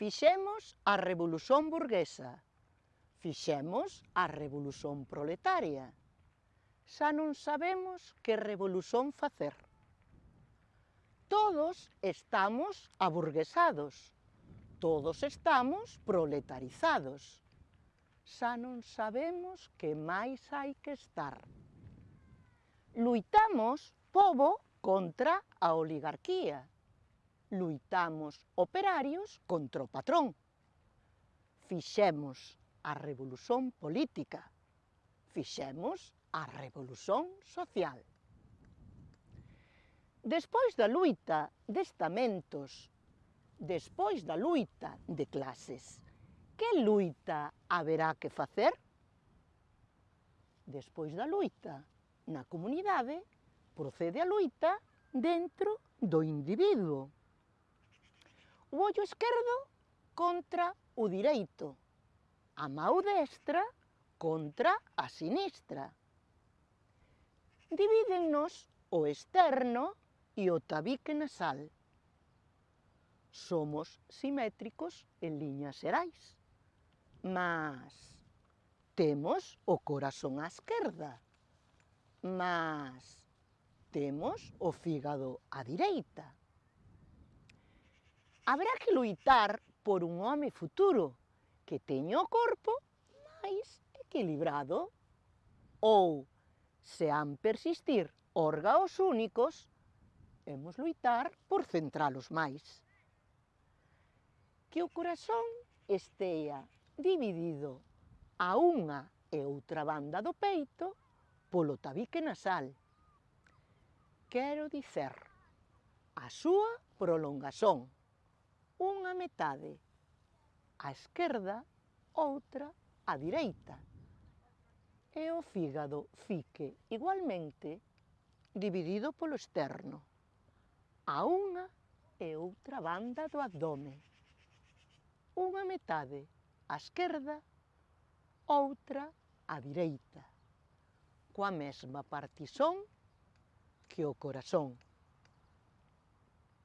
Fixemos a revolución burguesa, fixemos a revolución proletaria. Xa non sabemos que revolución facer. Todos estamos aburguesados, todos estamos proletarizados. Xa non sabemos que máis hai que estar. Luitamos, povo, contra a oligarquía, luitamos operarios contra o patrón. Fixemos a revolución política, fixemos a revolución social. Despois da luita de estamentos, despois da luita de clases, que luita haberá que facer? Despois da luita na comunidade, procede a luita dentro do individuo o ollo esquerdo contra o direito, a mão destra contra a sinistra. Divídennos o externo e o tabique nasal. Somos simétricos en liñas xerais, mas temos o corazón á esquerda, mas temos o fígado á direita, habrá que loitar por un home futuro que teña o corpo máis equilibrado. Ou, se han persistir órgaos únicos, hemos loitar por centralos máis. Que o corazón estea dividido a unha e outra banda do peito polo tabique nasal. Quero dicer, a súa prolongación unha metade á esquerda, outra á direita, e o fígado fique igualmente dividido polo externo, a unha e outra banda do abdome. Unha metade á esquerda, outra á direita, coa mesma partizón que o corazón.